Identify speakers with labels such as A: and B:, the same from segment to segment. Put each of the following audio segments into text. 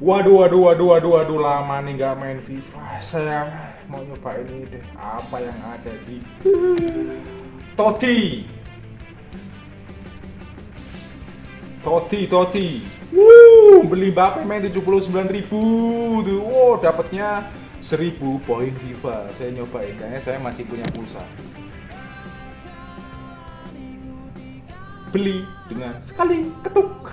A: Waduh, waduh, waduh, waduh, waduh, lama nih nggak main FIFA. Saya mau nyoba ini deh. Apa yang ada di Toti? Toti, Toti. Wuh, beli Mbappe main 79.000 ribu tuh. Wow, dapatnya 1000 poin FIFA. Saya nyobain, kayaknya saya masih punya pulsa. Beli dengan sekali ketuk.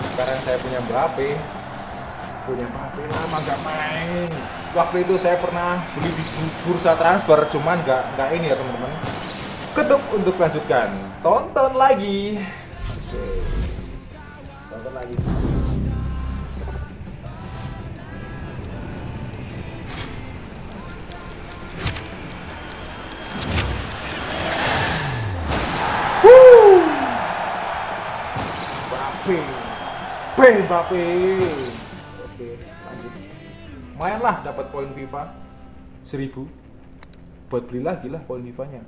A: Sekarang saya punya Mbappe. Punya Mbappe lama nggak main. Waktu itu saya pernah beli di bursa transfer, cuman nggak nggak ini ya teman-teman. Ketuk untuk lanjutkan. Tonton lagi. Oke. Tonton lagi. P Mbappe. Oke, lanjut. Lumayan lah dapat poin FIFA 1000. Buat beli lagi lah poin FIFA-nya.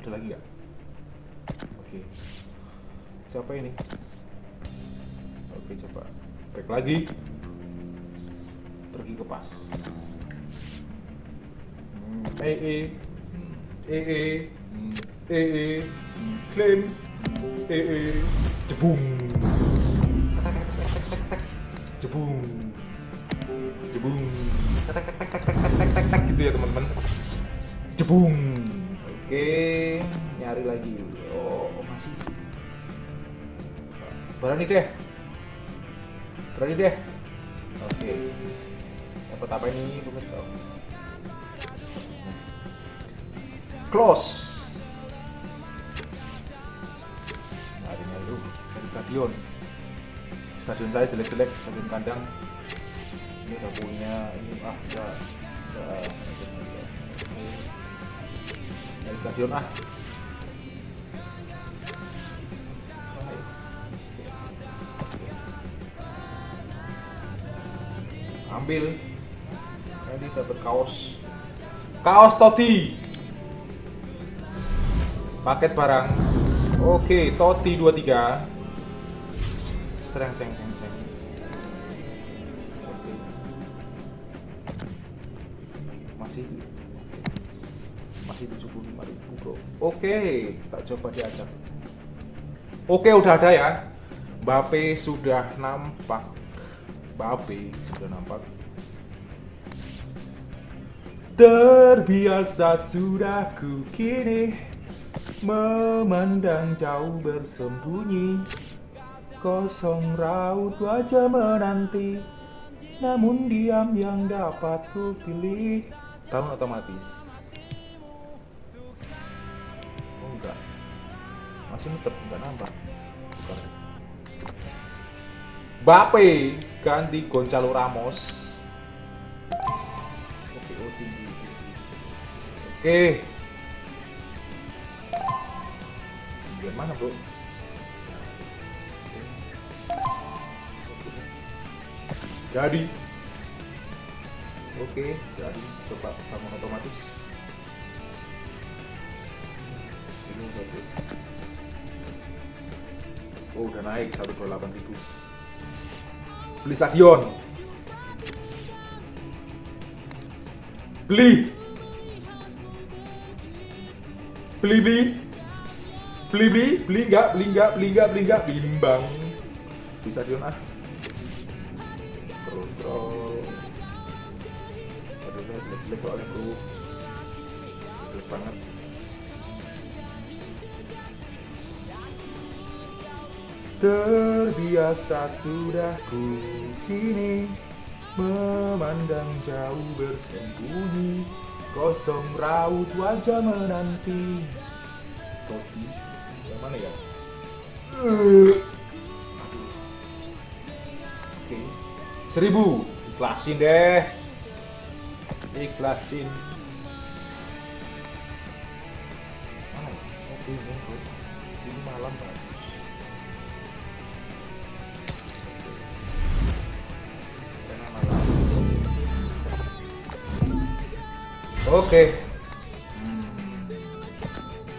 A: Ada lagi nggak? Oke. Siapa ini? Oke, coba. Back lagi. Pergi ke pas. Hmm, eh eh. Eh eh. Eh eh. Jebung. Jebung. Jebung. Tek tek tek tek tek tek tek tek gitu ya teman-teman. Jebung. Oke, nyari lagi. Oh, masih. Berani deh. Berani deh. Oke. Dapat apa ini, pemirsa? Close. Nyari nyari stadion. Stadion saya jelek-jelek, stadion kandang. Ini udah punya ini ah. Ya, dari stadion ah. Ambil. Ini dapat kaos. Kaos Toti. Paket barang. Oke, Toti 23. Sereng seng seng seng. Masih masih 75 ribu bro. Oke, tak coba diajak. Oke, udah ada ya. Mbappe sudah nampak. Mbappe sudah nampak. Terbiasa sudah ku kini memandang jauh bersembunyi Kosong raut wajah menanti. Namun diam yang dapat ku pilih Tahun otomatis. Oh enggak. Masih muter, enggak Bukan. Bape ganti Gonzalo Ramos. Oke, oh tinggi Oke. Bagian mana bro? Jadi. Oke, jadi coba bangun otomatis. Ini bro. Oh udah naik 128 ribu. Beli stadion Beli. Beli beli. Beli beli. Beli nggak beli nggak beli nggak beli nggak bimbang di stadion ah aduh saya jelek jelek soalnya bro jelek banget. Terbiasa sudah ku kini memandang jauh bersembunyi. Kosong raut wajah menanti. Topi yang mana ya? Aduh. oke. Seribu. Ikhlasin deh ikhlasin ini malam. Oke.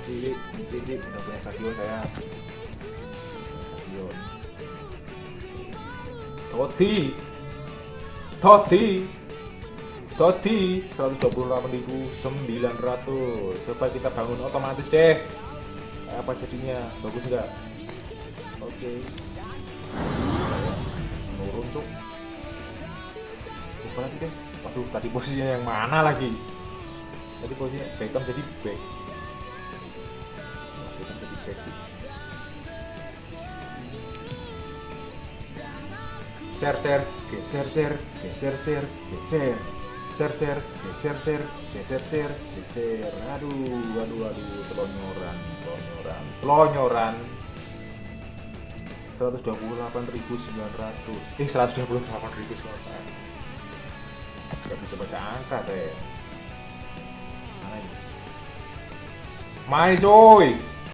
A: Cilik, cilik, udah punya stadion saya. Toti. Toti. Toti 128.900 Coba kita bangun otomatis deh. Apa jadinya? Bagus nggak? Oke. Nurun cuk. Coba lagi deh Waduh tadi posisinya yang mana lagi? Tadi posisinya Beckham jadi back. Beckham jadi back Share share Geser share Geser share Geser Share share Geser share Geser share Geser Aduh Aduh aduh Telonyoran Telonyoran Telonyoran. 128.900 Eh 128.900 Gak bisa baca angka saya Mana ini? Main coy